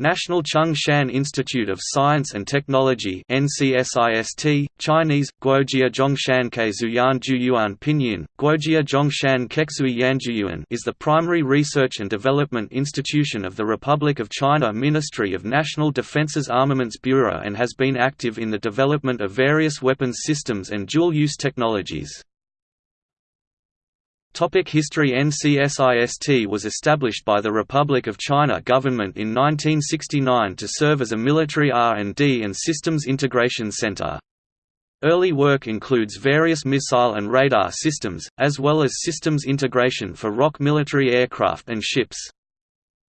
National Chung Shan Institute of Science and Technology NCSIST, Chinese, Guojia Zhongshan Keizuyuan Juyuan Pinyin, Guojia Zhongshan Kexui Yanjuyuan is the primary research and development institution of the Republic of China Ministry of National Defense's Armaments Bureau and has been active in the development of various weapons systems and dual-use technologies. Topic History NCSIST was established by the Republic of China government in 1969 to serve as a military R&D and systems integration center. Early work includes various missile and radar systems, as well as systems integration for ROC military aircraft and ships.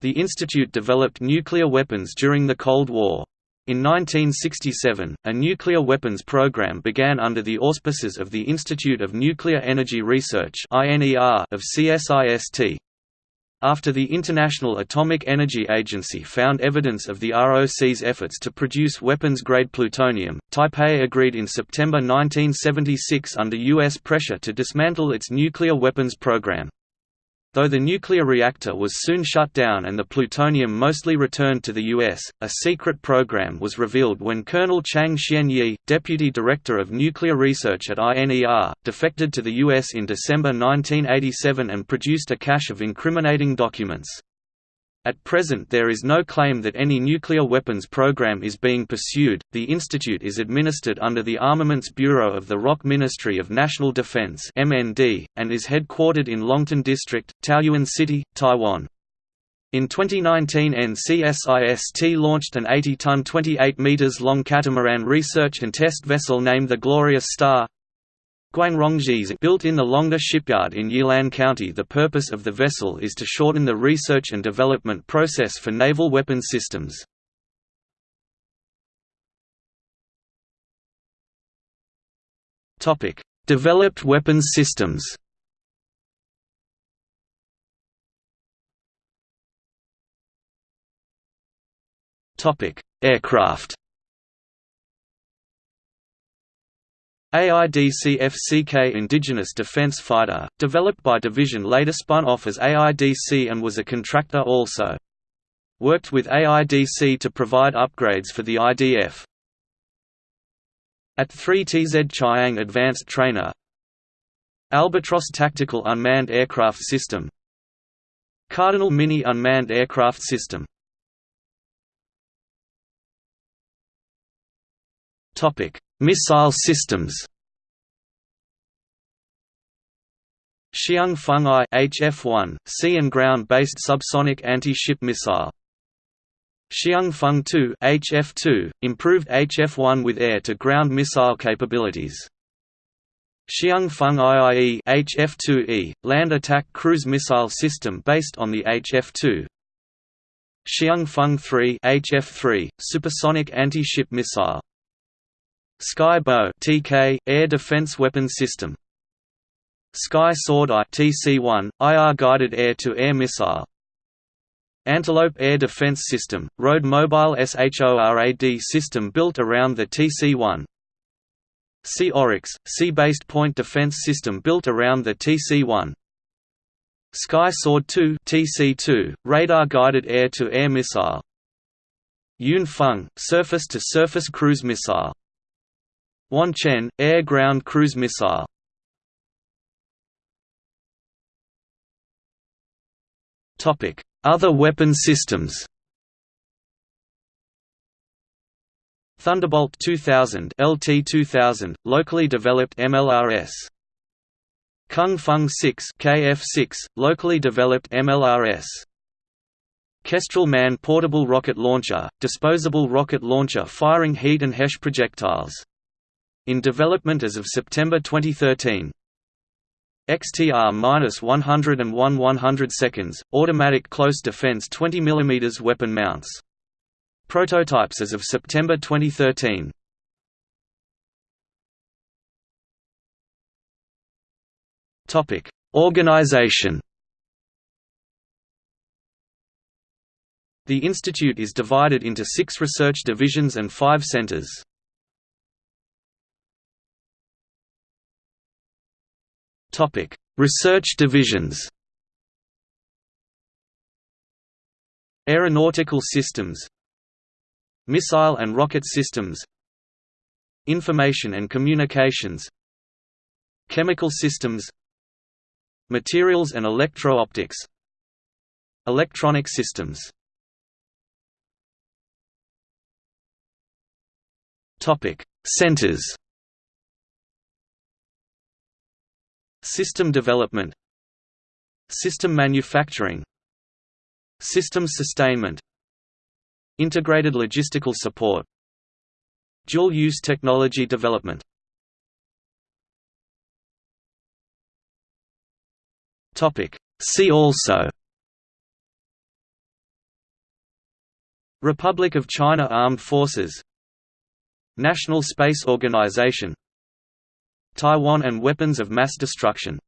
The institute developed nuclear weapons during the Cold War. In 1967, a nuclear weapons program began under the auspices of the Institute of Nuclear Energy Research of CSIST. After the International Atomic Energy Agency found evidence of the ROC's efforts to produce weapons-grade plutonium, Taipei agreed in September 1976 under U.S. pressure to dismantle its nuclear weapons program. Though the nuclear reactor was soon shut down and the plutonium mostly returned to the U.S., a secret program was revealed when Colonel Chang Xianyi, deputy director of nuclear research at INER, defected to the U.S. in December 1987 and produced a cache of incriminating documents. At present there is no claim that any nuclear weapons program is being pursued. The institute is administered under the Armaments Bureau of the ROC Ministry of National Defense (MND) and is headquartered in Longtan District, Taoyuan City, Taiwan. In 2019 NCSIST launched an 80-ton 28 meters long catamaran research and test vessel named the Glorious Star, Built in the Lung Teh shipyard in Yilan County. The purpose of the vessel is to shorten the research and development process for naval weapons systems. Developed weapons systems. Aircraft AIDC-FCK Indigenous Defense Fighter, developed by Division later spun off as AIDC and was a contractor also. Worked with AIDC to provide upgrades for the IDF. AT-3 Tzu-Chung Advanced Trainer Albatros Tactical Unmanned Aircraft System Cardinal Mini Unmanned Aircraft System Topic Missile systems Hsiung Feng I HF-1, sea and ground-based subsonic anti-ship missile. Hsiung Feng II HF-2, improved HF-1 with air-to-ground missile capabilities. Hsiung Feng IIE HF-2E, land attack cruise missile system based on the HF-2. Hsiung Feng III HF-3, supersonic anti-ship missile. Sky Bow (TK) Air Defense Weapon System. Sky Sword I TC-1 IR guided air-to-air missile. Antelope Air Defense System, road mobile SHORAD system built around the TC-1. Sea Oryx, sea-based point defense system built around the TC-1. Sky Sword 2 TC-2, radar-guided air-to-air missile. Yun Feng, surface-to-surface cruise missile. Wan Chien, air-ground cruise missile. Other weapon systems. Thunderbolt 2000 LT-2000, locally developed MLRS Kung Feng 6 KF-6, locally developed MLRS Kestrel Man portable rocket launcher, disposable rocket launcher firing heat and HESH projectiles in development as of September 2013. XTR-101 100 seconds, automatic close defense 20 mm weapon mounts. Prototypes as of September 2013. Topic: Organization. The institute is divided into six research divisions and five centers. Topic: Research divisions. Aeronautical systems Missile and rocket systems Information and communications Chemical systems Materials and electro-optics Electronic systems Centers System development. System manufacturing. Systems sustainment. Integrated logistical support. Dual-use technology development. See also. Republic of China Armed Forces. National Space Organization Taiwan and weapons of mass destruction